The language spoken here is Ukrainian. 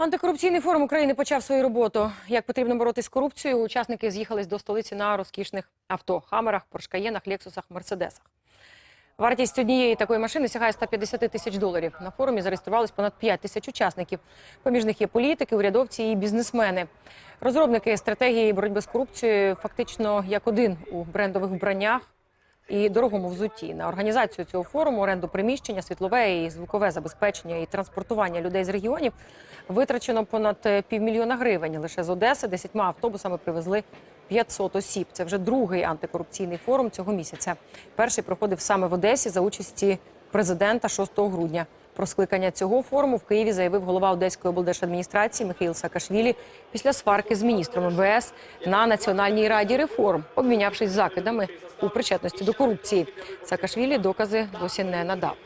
Антикорупційний форум України почав свою роботу. Як потрібно боротися з корупцією, учасники з'їхались до столиці на розкішних авто – хамерах, поршкаєнах, лексусах, мерседесах. Вартість однієї такої машини сягає 150 тисяч доларів. На форумі зареєструвалось понад 5 тисяч учасників. Поміж них є політики, урядовці і бізнесмени. Розробники стратегії боротьби з корупцією фактично як один у брендових вбраннях і дорогому взутті. На організацію цього форуму, оренду приміщення, світлове і звукове забезпечення і транспортування людей з регіонів витрачено понад е, півмільйона гривень. Лише з Одеси десятьма автобусами привезли 500 осіб. Це вже другий антикорупційний форум цього місяця. Перший проходив саме в Одесі за участі президента 6 грудня. Про скликання цього форуму в Києві заявив голова Одеської облдержадміністрації Михаїл Саакашвілі після сварки з міністром МВС на Національній раді реформ, обмінявшись закидами у причетності до корупції. Саакашвілі докази досі не надав.